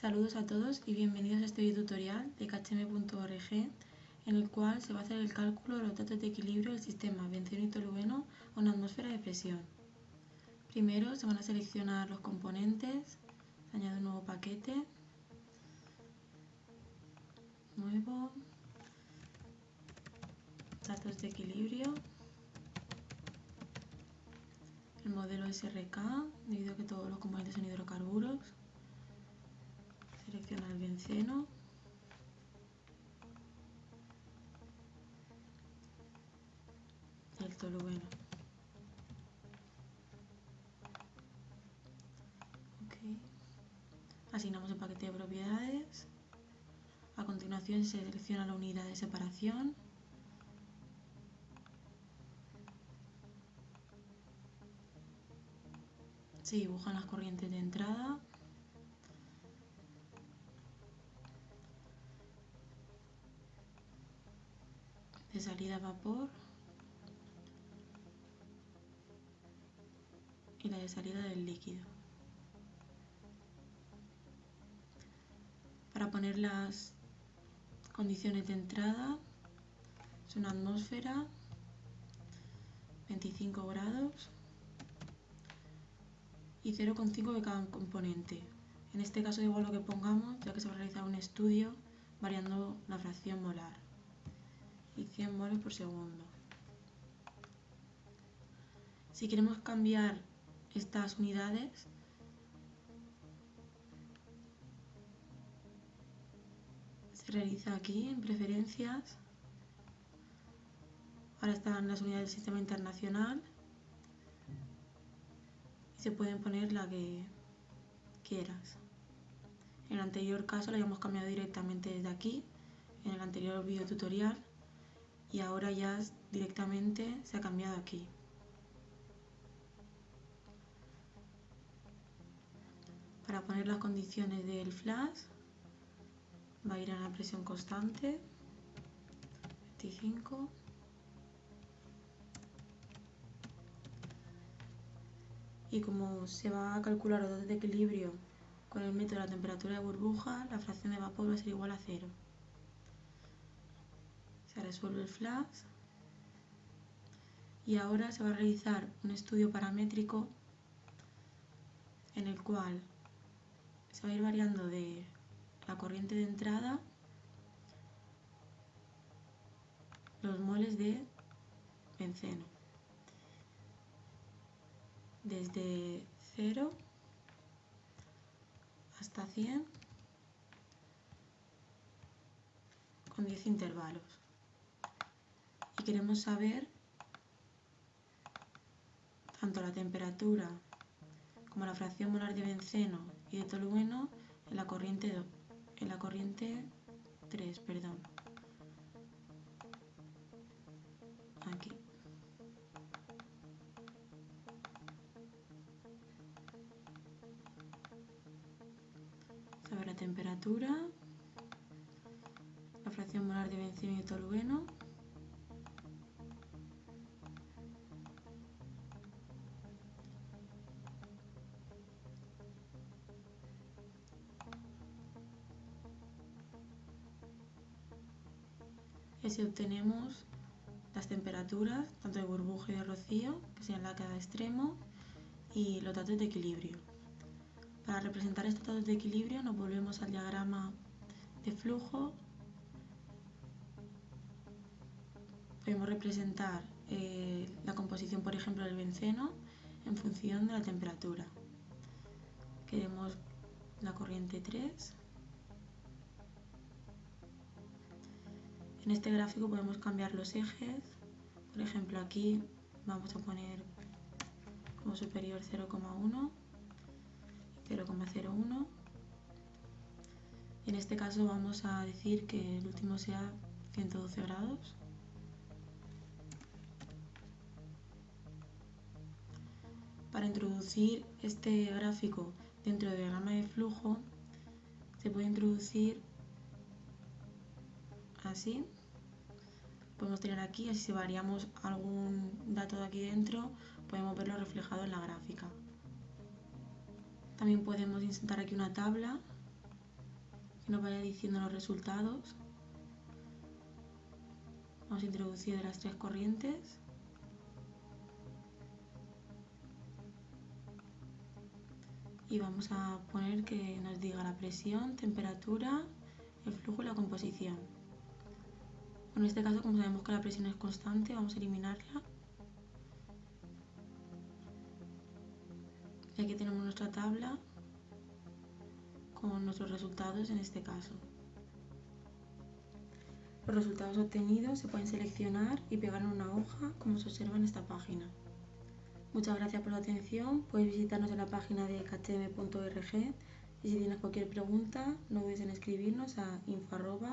Saludos a todos y bienvenidos a este video tutorial de khm.org en el cual se va a hacer el cálculo de los datos de equilibrio del sistema benceno y tolueno a una atmósfera de presión. Primero se van a seleccionar los componentes, se añade un nuevo paquete, nuevo, datos de equilibrio, el modelo SRK, debido a que todos los componentes son hidrocarburos, selecciona el benceno, y el tolueno. Asignamos el paquete de propiedades. A continuación se selecciona la unidad de separación. Se dibujan las corrientes de entrada. De salida vapor. Y la de salida del líquido. Para poner las condiciones de entrada es una atmósfera 25 grados y 0,5 de cada componente. En este caso igual lo que pongamos, ya que se va a realizar un estudio variando la fracción molar y 100 moles por segundo. Si queremos cambiar estas unidades, se realiza aquí en preferencias. Ahora están las unidades del sistema internacional se pueden poner la que quieras. En el anterior caso la habíamos cambiado directamente desde aquí, en el anterior video tutorial, y ahora ya directamente se ha cambiado aquí. Para poner las condiciones del flash, va a ir a la presión constante, 25. y como se va a calcular los datos de equilibrio con el método de la temperatura de burbuja, la fracción de vapor va a ser igual a cero. Se resuelve el flash y ahora se va a realizar un estudio paramétrico en el cual se va a ir variando de la corriente de entrada los moles de benceno desde 0 hasta 100 con 10 intervalos. Y queremos saber tanto la temperatura como la fracción molar de benceno y de tolueno en la corriente, en la corriente 3, perdón. Aquí. saber la temperatura, la fracción molar de benceno y tolueno, y así obtenemos las temperaturas, tanto de burbuja y de rocío, que sean la cada extremo, y los datos de equilibrio. Para representar estos datos de equilibrio nos volvemos al diagrama de flujo. Podemos representar eh, la composición, por ejemplo, del benceno en función de la temperatura. Queremos la corriente 3. En este gráfico podemos cambiar los ejes. Por ejemplo, aquí vamos a poner como superior 0,1 0,01 en este caso vamos a decir que el último sea 112 grados para introducir este gráfico dentro del diagrama de flujo se puede introducir así podemos tener aquí, así si variamos algún dato de aquí dentro podemos verlo reflejado en la gráfica también podemos insertar aquí una tabla que nos vaya diciendo los resultados. Vamos a introducir las tres corrientes. Y vamos a poner que nos diga la presión, temperatura, el flujo y la composición. En este caso, como sabemos que la presión es constante, vamos a eliminarla. Y aquí tenemos nuestra tabla con nuestros resultados en este caso. Los resultados obtenidos se pueden seleccionar y pegar en una hoja como se observa en esta página. Muchas gracias por la atención, puedes visitarnos en la página de kcm.org y si tienes cualquier pregunta no dudes en escribirnos a info.kcm.org.